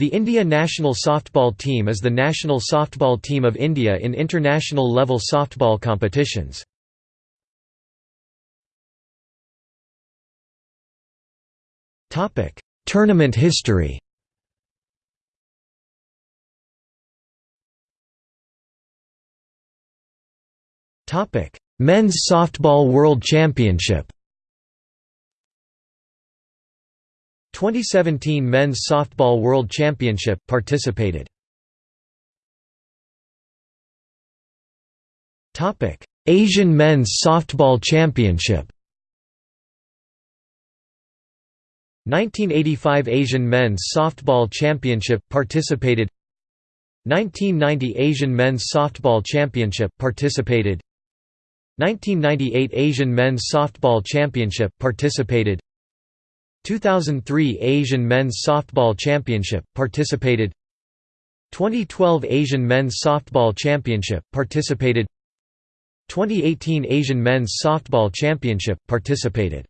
The India national softball team is the national softball team of India in international level softball competitions. Topic: Tournament history. Topic: Men's Softball World Championship 2017 Men's Softball World Championship participated. Topic: Asian Men's Softball Championship. 1985 Asian Men's Softball Championship participated. 1990 Asian Men's Softball Championship participated. 1998 Asian Men's Softball Championship participated. 2003 Asian Men's Softball Championship participated 2012 Asian Men's Softball Championship participated 2018 Asian Men's Softball Championship participated